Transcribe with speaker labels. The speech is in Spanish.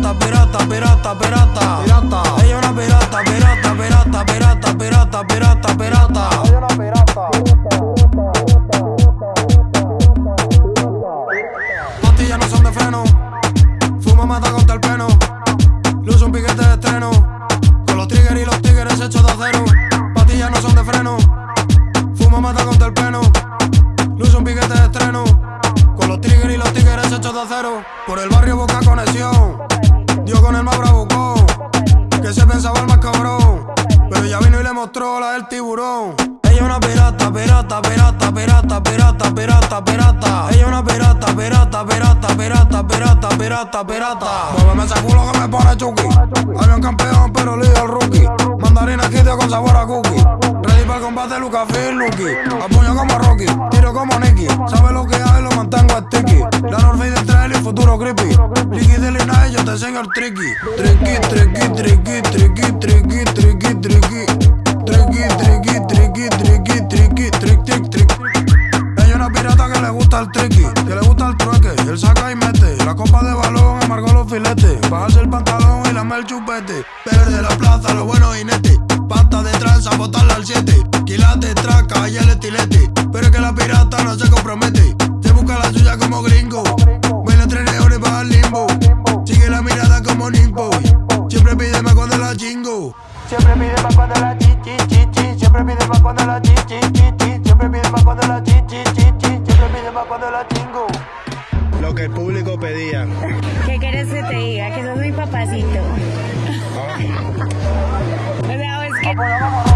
Speaker 1: pirata, pirata, pirata, pirata. Pirata. Ella una pirata, pirata, pirata, pirata, pirata, pirata, pirata. Ella una pirata. Pastillas no son de freno. Fuma mata contra el peno. Luz un piquete de estreno. Con los triggers y los tigres hechos de acero. Pastillas no son de freno. Fuma mata contra el peno. Luz un piquete de estreno. Con los triggers y los tigres hechos de acero. Por el la del tiburón. Ella una pirata, pirata, pirata, pirata, pirata, pirata, pirata. Ella una pirata, pirata, pirata, pirata, pirata, pirata, pirata. Muéveme ese culo que me pone chuki. Avión campeón, pero líder el rookie. Mandarina quitio con sabor a cookie. Ready para el combate, Lucas Phil, Lucky. Apuño como Rocky, tiro como Nicky. Sabe lo que hay, lo mantengo sticky. La Norfey del trail y futuro creepy. Licky de Lina y yo te enseño el. Tricky, tricky, tricky, tricky, tricky, tricky, tricky. Gusta el tricky, que le gusta el trueque. Él saca y mete. La copa de balón amargó los filetes. Bajarse el pantalón y lamer el chupete. Verde la plaza, los buenos jinetes. Pata de tranza, botarla al 7. Quilate, traca y el estilete. Pero es que la pirata no se compromete. Se busca la suya como gringo. Baila tres leones para el limbo. Sigue la mirada como Nimbo. Siempre pide más cuando la chingo. Siempre pide más cuando la chi chi chi chi. Siempre pide más cuando la chi
Speaker 2: Lo que el público pedía.
Speaker 3: ¿Qué quieres que te diga? Que sos mi papacito. O sea, es que